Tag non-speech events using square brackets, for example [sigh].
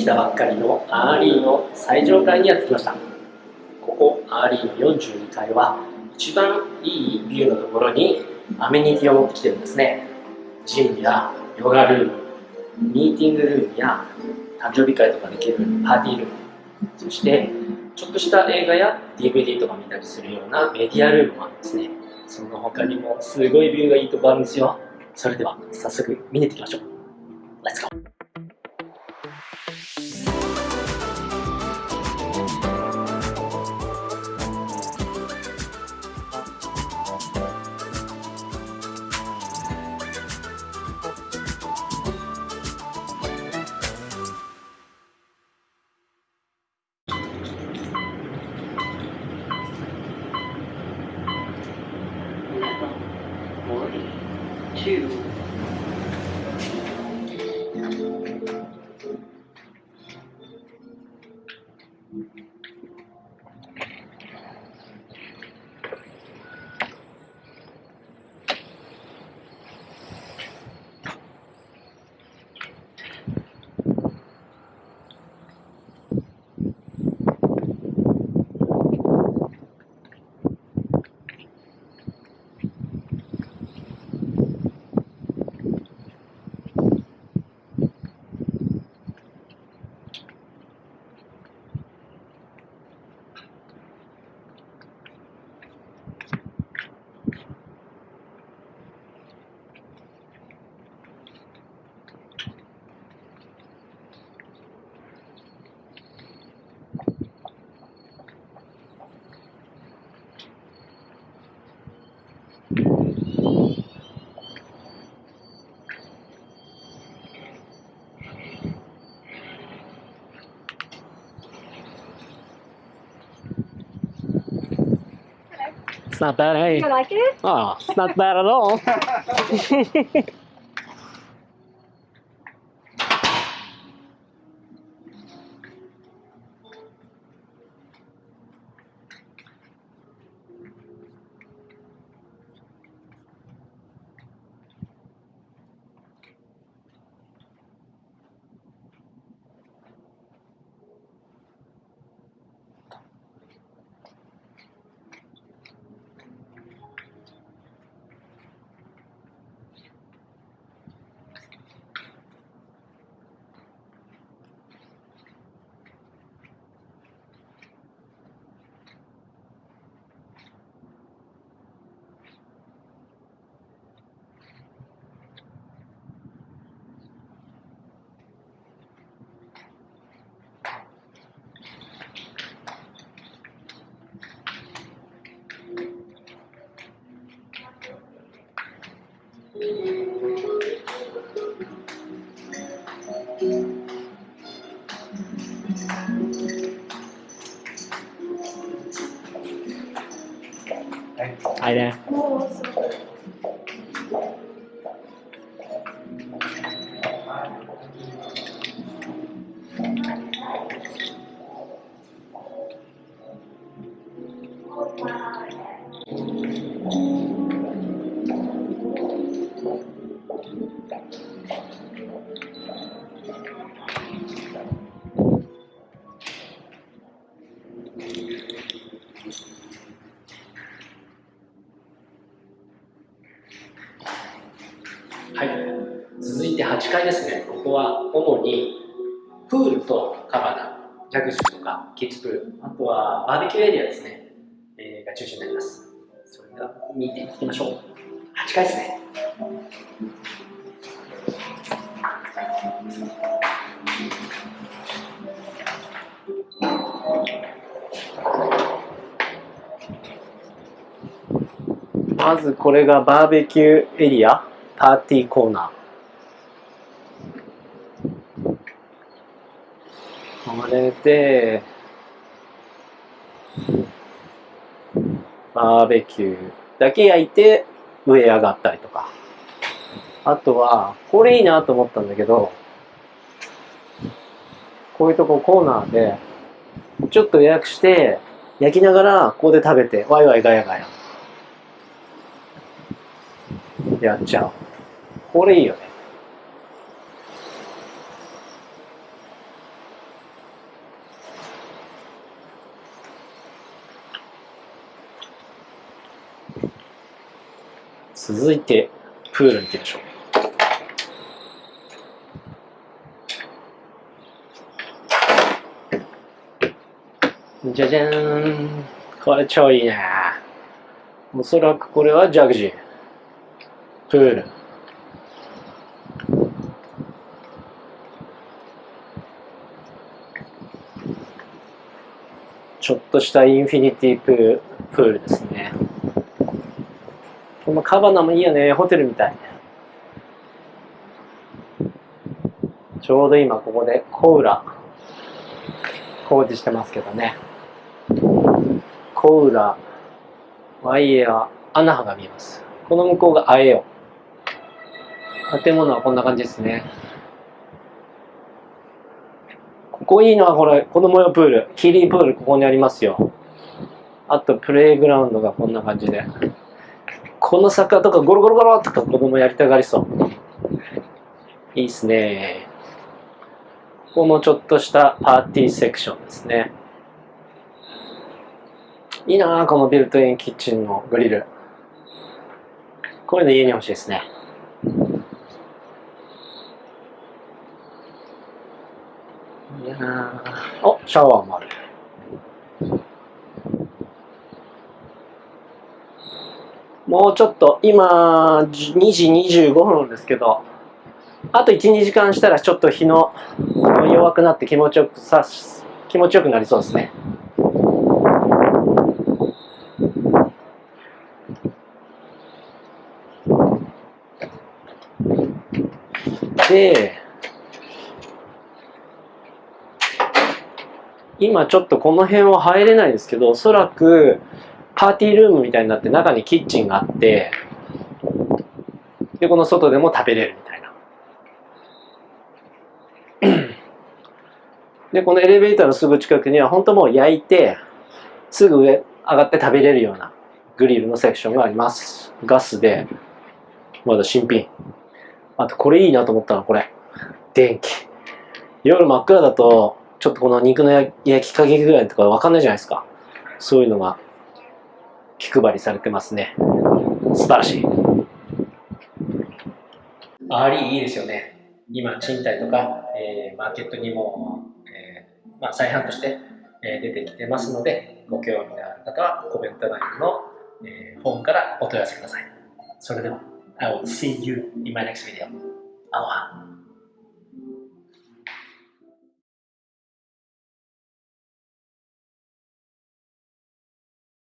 できたばっかりのアーリーの最上階にやってきました。ここアーリーの42階は一番いいビューのところにアメニティを持ってきてるんですね。ジムやヨガルームミーティングルームや誕生日会とかできるパーティールーム。そしてちょっとした映画や DVD とか見たりするようなメディアルームもあるんですね。その他にもすごいビューがいいとこあるんですよ。それでは早速見に行ってきましょう。Let's go! aquilo 'It's not bad, hey? You like it? Oh, it's not bad at all. [laughs] はい続いて8階ですね。ここは主にプールとカバナ、ジャグジーとかキッズプール、あとはバーベキューエリアですね、えーが中心になります。それでは見ていきましょう。8階ですね。まずこれがバーベキューエリア、パーティーコーナー。これで、バーベキューだけ焼いて上上がったりとか。あとは、これいいなと思ったんだけど、こういうとこコーナーで、ちょっと予約して、焼きながらここで食べて、ワイワイガヤガヤ。やっちゃう。これいいよね。続いてプールに行きましょう。じゃじゃーん。これ超いいねおそらくこれはジャグジー。プール。ちょっとしたインフィニティプープールですね。このカバナもいいよねホテルみたいちょうど今ここでコウラ工事してますけどね。コウラワイエアアナハが見えます。この向こうがアエオ。建物はこんな感じですね。ここいいのはこれ子供用プールキリープールここにありますよ。あとプレイグラウンドがこんな感じで。この坂とかゴロゴロゴロとか子供やりたがりそう。いいっすね。ここもちょっとしたパーティーセクションですね。いいなこのビルトインキッチンのグリル。こういうの家に欲しいですね。いやおシャワーもある。もうちょっと今2時25分ですけどあと12時間したらちょっと日の弱くなって気持ちよくさ気持ちよくなりそうですね。で今ちょっとこの辺は入れないですけどおそらくパーティールームみたいになって中にキッチンがあってでこの外でも食べれるみたいな。でこのエレベーターのすぐ近くには本当もう焼いてすぐ上上がって食べれるようなグリルのセクションがあります。ガスでまだ新品。あとこれいいなと思ったのこれ。電気。夜真っ暗だとちょっとこの肉の焼き加減ぐらいとかわかんないじゃないですか。そういうのが気配りされてますね素晴らしいアーリーいいですよね今賃貸とか、えー、マーケットにも、えー、まあ、再販として、え出てきてますのでご興味のある方はコメント欄の、えフォームからお問い合わせくださいそれでは I will see you in my next video. Aloha.